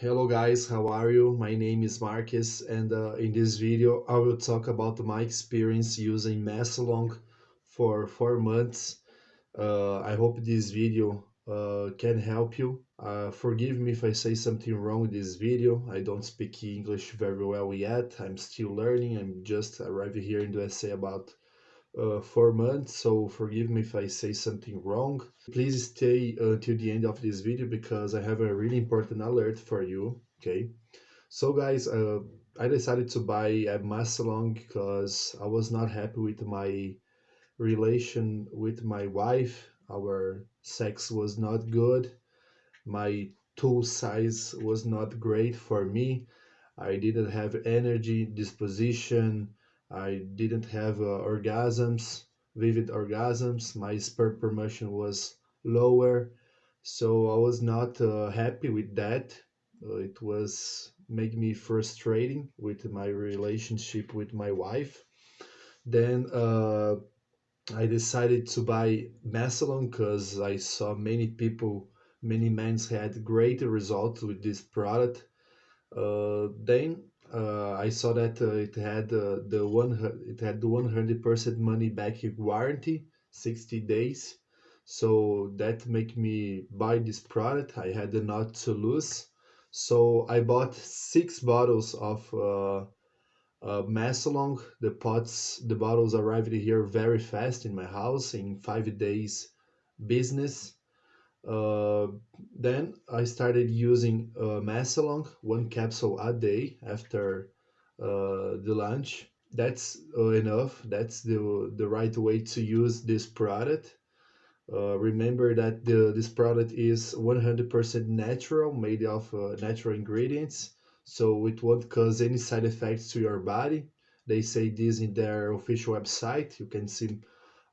Hello guys, how are you? My name is Marcus and uh, in this video I will talk about my experience using Maasalong for 4 months. Uh, I hope this video uh, can help you. Uh, forgive me if I say something wrong in this video. I don't speak English very well yet. I'm still learning. I'm just arrived here in the USA about uh, four months, so forgive me if I say something wrong. Please stay until the end of this video because I have a really important alert for you, okay? So guys, uh, I decided to buy a Maasalong because I was not happy with my relation with my wife. Our sex was not good. My tool size was not great for me. I didn't have energy, disposition, I didn't have uh, orgasms, vivid orgasms. My sperm promotion was lower, so I was not uh, happy with that. Uh, it was make me frustrating with my relationship with my wife. Then uh, I decided to buy Maasalong because I saw many people, many men had great results with this product. Uh, then uh, I saw that uh, it had uh, the one it had the 100% money back warranty, 60 days. So that make me buy this product. I had not to lose. So I bought six bottles of uh, uh, Maasalong. The pots, the bottles arrived here very fast in my house in five days business. Uh, then I started using uh, one capsule a day after uh, the lunch. That's uh, enough. That's the, the right way to use this product. Uh, remember that the, this product is 100% natural, made of uh, natural ingredients, so it won't cause any side effects to your body. They say this in their official website. You can see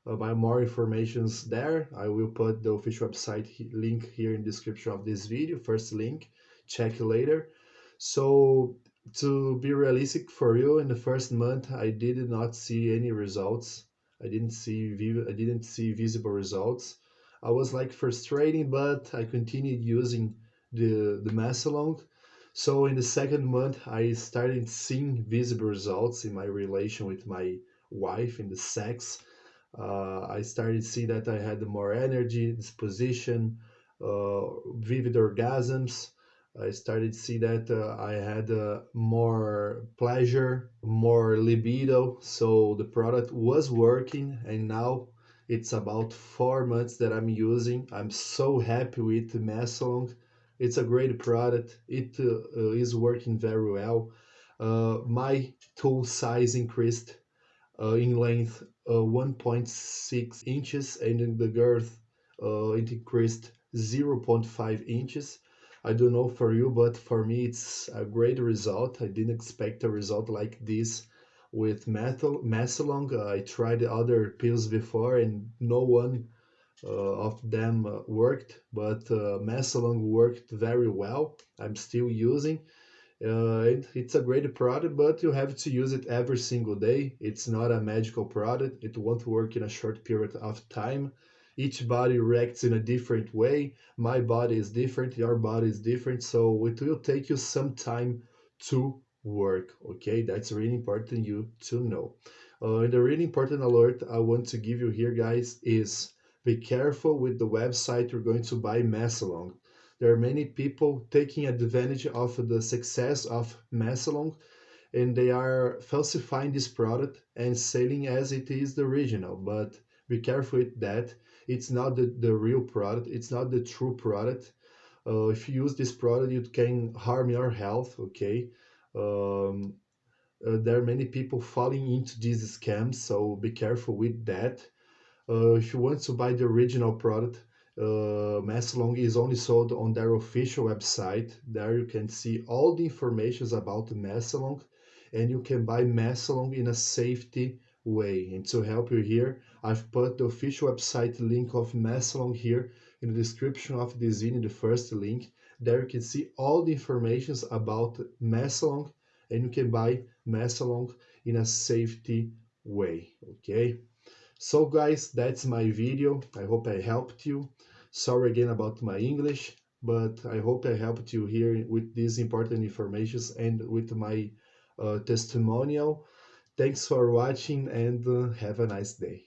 uh, buy more informations there. I will put the official website link here in description of this video, first link, check later. So to be realistic for you, in the first month, I did not see any results. I didn't see I didn't see visible results. I was like frustrating, but I continued using the the Maasalong. So in the second month, I started seeing visible results in my relation with my wife in the sex uh, I started to see that I had more energy, disposition, uh, vivid orgasms. I started to see that uh, I had uh, more pleasure, more libido. So the product was working, and now it's about four months that I'm using. I'm so happy with the Maasalong. It's a great product. It uh, is working very well. Uh, my tool size increased in length uh, 1.6 inches and in the girth uh, it increased 0.5 inches. I don't know for you, but for me it's a great result. I didn't expect a result like this with methyl Maasalong. I tried other pills before and no one uh, of them uh, worked, but uh, worked very well. I'm still using uh, it, it's a great product, but you have to use it every single day. It's not a magical product. It won't work in a short period of time. Each body reacts in a different way. My body is different, your body is different. So it will take you some time to work. Okay, that's really important you to know. Uh, and the really important alert I want to give you here, guys, is be careful with the website you're going to buy Maasalong there are many people taking advantage of the success of Maasalong and they are falsifying this product and selling as it is the original. But be careful with that. It's not the, the real product. It's not the true product. Uh, if you use this product, you can harm your health. Okay. Um, uh, there are many people falling into these scams, so be careful with that. Uh, if you want to buy the original product, uh, Maasalong is only sold on their official website. There you can see all the information about Maasalong and you can buy Maasalong in a safety way. And to help you here, I've put the official website link of Maasalong here in the description of this video, the first link. There you can see all the information about Maasalong and you can buy Maasalong in a safety way, okay? So guys, that's my video. I hope I helped you. Sorry again about my English. but I hope I helped you here with these important informations and with my uh, testimonial. Thanks for watching and uh, have a nice day.